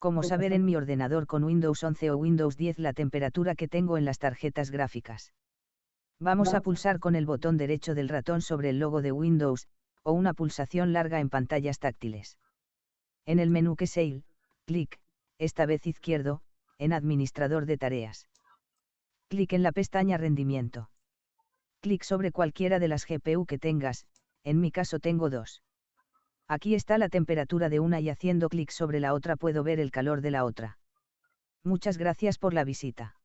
Cómo saber en mi ordenador con Windows 11 o Windows 10 la temperatura que tengo en las tarjetas gráficas. Vamos a pulsar con el botón derecho del ratón sobre el logo de Windows, o una pulsación larga en pantallas táctiles. En el menú que Sale, clic, esta vez izquierdo, en Administrador de tareas. Clic en la pestaña Rendimiento. Clic sobre cualquiera de las GPU que tengas, en mi caso tengo dos. Aquí está la temperatura de una y haciendo clic sobre la otra puedo ver el calor de la otra. Muchas gracias por la visita.